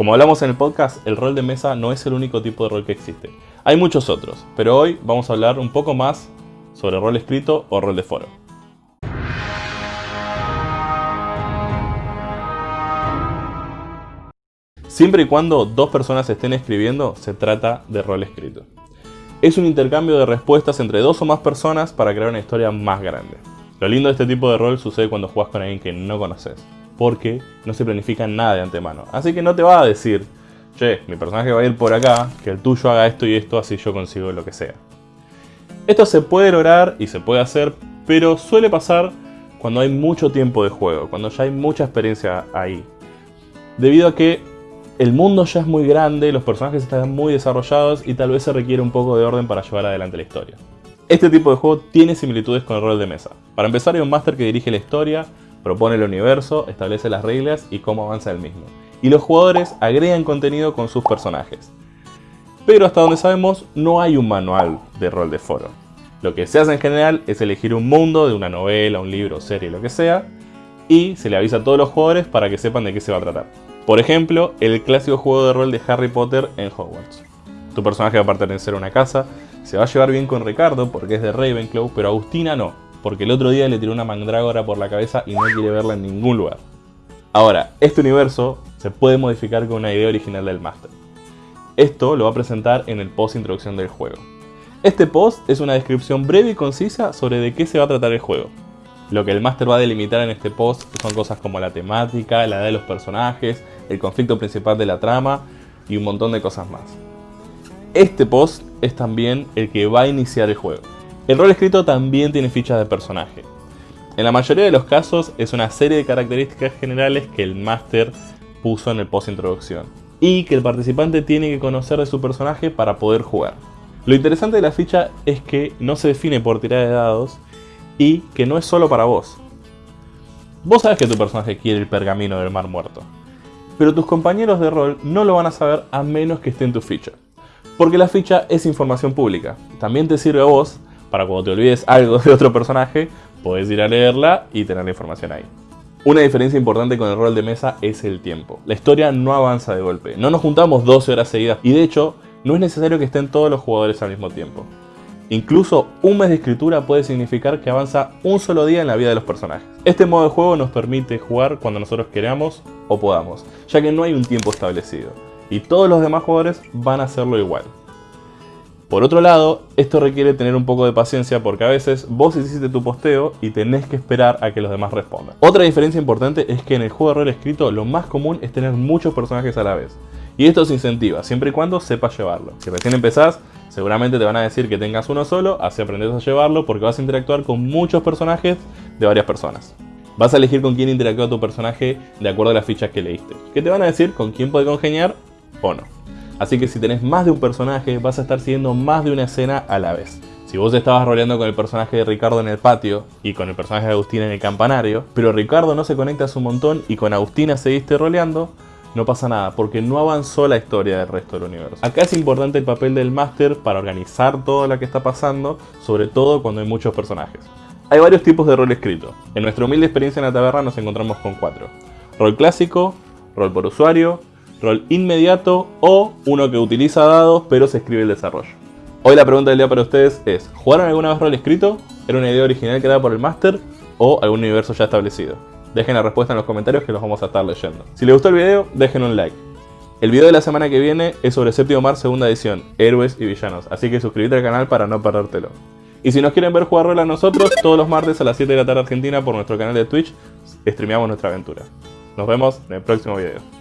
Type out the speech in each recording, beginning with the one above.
Como hablamos en el podcast, el rol de mesa no es el único tipo de rol que existe. Hay muchos otros, pero hoy vamos a hablar un poco más sobre rol escrito o rol de foro. Siempre y cuando dos personas estén escribiendo, se trata de rol escrito. Es un intercambio de respuestas entre dos o más personas para crear una historia más grande. Lo lindo de este tipo de rol sucede cuando juegas con alguien que no conoces, porque no se planifica nada de antemano. Así que no te va a decir, che, mi personaje va a ir por acá, que el tuyo haga esto y esto, así yo consigo lo que sea. Esto se puede lograr y se puede hacer, pero suele pasar cuando hay mucho tiempo de juego, cuando ya hay mucha experiencia ahí. Debido a que el mundo ya es muy grande, los personajes están muy desarrollados y tal vez se requiere un poco de orden para llevar adelante la historia. Este tipo de juego tiene similitudes con el rol de mesa. Para empezar hay un máster que dirige la historia, propone el universo, establece las reglas y cómo avanza el mismo. Y los jugadores agregan contenido con sus personajes. Pero hasta donde sabemos no hay un manual de rol de foro. Lo que se hace en general es elegir un mundo de una novela, un libro, serie, lo que sea, y se le avisa a todos los jugadores para que sepan de qué se va a tratar. Por ejemplo, el clásico juego de rol de Harry Potter en Hogwarts. Tu personaje va a pertenecer a una casa, se va a llevar bien con Ricardo porque es de Ravenclaw, pero Agustina no, porque el otro día le tiró una mandrágora por la cabeza y no quiere verla en ningún lugar. Ahora, este universo se puede modificar con una idea original del máster. Esto lo va a presentar en el post introducción del juego. Este post es una descripción breve y concisa sobre de qué se va a tratar el juego. Lo que el máster va a delimitar en este post son cosas como la temática, la edad de los personajes, el conflicto principal de la trama y un montón de cosas más. Este post es también el que va a iniciar el juego. El rol escrito también tiene fichas de personaje. En la mayoría de los casos es una serie de características generales que el máster puso en el post introducción y que el participante tiene que conocer de su personaje para poder jugar. Lo interesante de la ficha es que no se define por tirada de dados y que no es solo para vos. Vos sabes que tu personaje quiere el pergamino del mar muerto, pero tus compañeros de rol no lo van a saber a menos que esté en tu ficha. Porque la ficha es información pública, también te sirve a vos para cuando te olvides algo de otro personaje, podés ir a leerla y tener la información ahí. Una diferencia importante con el rol de mesa es el tiempo. La historia no avanza de golpe, no nos juntamos 12 horas seguidas y de hecho no es necesario que estén todos los jugadores al mismo tiempo. Incluso un mes de escritura puede significar que avanza un solo día en la vida de los personajes. Este modo de juego nos permite jugar cuando nosotros queramos o podamos, ya que no hay un tiempo establecido, y todos los demás jugadores van a hacerlo igual. Por otro lado, esto requiere tener un poco de paciencia porque a veces vos hiciste tu posteo y tenés que esperar a que los demás respondan. Otra diferencia importante es que en el juego de rol escrito lo más común es tener muchos personajes a la vez. Y esto se incentiva, siempre y cuando sepas llevarlo. Si recién empezás, Seguramente te van a decir que tengas uno solo, así aprendes a llevarlo porque vas a interactuar con muchos personajes de varias personas. Vas a elegir con quién interactúa tu personaje de acuerdo a las fichas que leíste. Que te van a decir con quién puede congeniar o no. Así que si tenés más de un personaje, vas a estar siguiendo más de una escena a la vez. Si vos estabas roleando con el personaje de Ricardo en el patio y con el personaje de Agustina en el campanario, pero Ricardo no se conecta a un montón y con Agustina seguiste roleando, no pasa nada, porque no avanzó la historia del resto del universo. Acá es importante el papel del máster para organizar todo lo que está pasando, sobre todo cuando hay muchos personajes. Hay varios tipos de rol escrito. En nuestra humilde experiencia en la taberna nos encontramos con cuatro. Rol clásico, rol por usuario, rol inmediato o uno que utiliza dados pero se escribe el desarrollo. Hoy la pregunta del día para ustedes es, ¿jugaron alguna vez rol escrito? ¿Era una idea original creada por el máster o algún universo ya establecido? Dejen la respuesta en los comentarios que los vamos a estar leyendo. Si les gustó el video, dejen un like. El video de la semana que viene es sobre Séptimo Mar segunda edición, Héroes y Villanos, así que suscríbete al canal para no perdértelo. Y si nos quieren ver jugar rol a nosotros, todos los martes a las 7 de la tarde argentina por nuestro canal de Twitch, streameamos nuestra aventura. Nos vemos en el próximo video.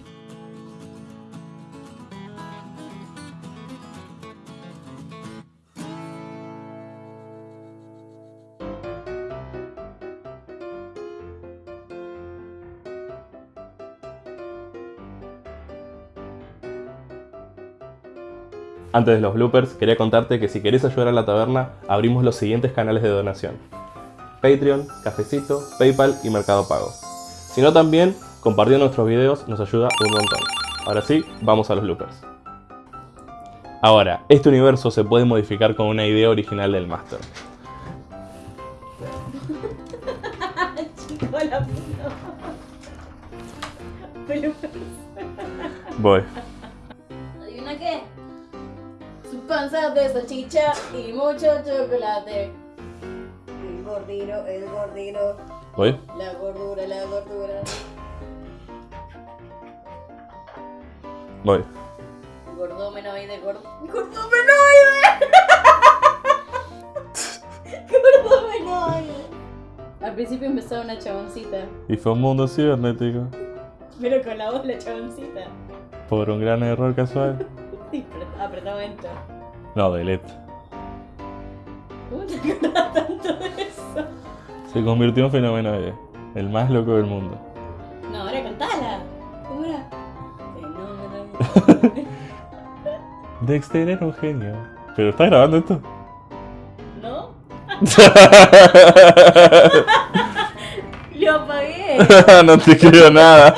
Antes de los bloopers, quería contarte que si querés ayudar a la taberna, abrimos los siguientes canales de donación. Patreon, Cafecito, Paypal y Mercado Pago. Si no también, compartiendo nuestros videos nos ayuda un montón. Ahora sí, vamos a los bloopers. Ahora, este universo se puede modificar con una idea original del máster. Chico, la puta. Voy. Panza de salchicha y mucho chocolate. El gordino, el gordino. Voy. La gordura, la gordura. Voy. Gordómenoide, gordo. ¡Gordómenoide! ¡Gordómenoide! Al principio empezaba una chaboncita, Y fue un mundo cibernético. pero con la voz la chaboncita. Por un gran error casual. Apretaba enter. No, delete. ¿Cómo te tanto de eso? Se convirtió en fenomenoide. El más loco del mundo. No, ahora cantala. ¿Cómo era? Fenómeno. Dexter era un genio. ¿Pero estás grabando esto? ¿No? Lo apagué. no te creo nada.